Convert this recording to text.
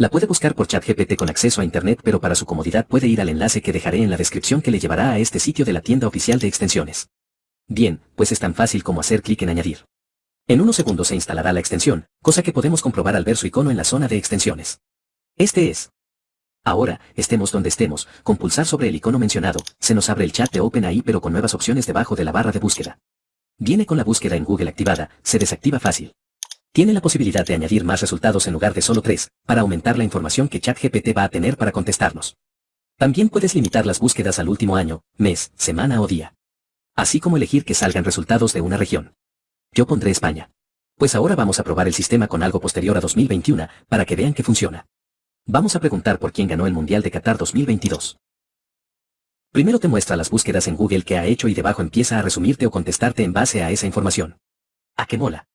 La puede buscar por ChatGPT con acceso a Internet pero para su comodidad puede ir al enlace que dejaré en la descripción que le llevará a este sitio de la tienda oficial de extensiones. Bien, pues es tan fácil como hacer clic en añadir. En unos segundos se instalará la extensión, cosa que podemos comprobar al ver su icono en la zona de extensiones. Este es. Ahora, estemos donde estemos, con pulsar sobre el icono mencionado, se nos abre el chat de OpenAI pero con nuevas opciones debajo de la barra de búsqueda. Viene con la búsqueda en Google activada, se desactiva fácil. Tiene la posibilidad de añadir más resultados en lugar de solo tres, para aumentar la información que ChatGPT va a tener para contestarnos. También puedes limitar las búsquedas al último año, mes, semana o día. Así como elegir que salgan resultados de una región. Yo pondré España. Pues ahora vamos a probar el sistema con algo posterior a 2021, para que vean que funciona. Vamos a preguntar por quién ganó el Mundial de Qatar 2022. Primero te muestra las búsquedas en Google que ha hecho y debajo empieza a resumirte o contestarte en base a esa información. ¿A qué mola?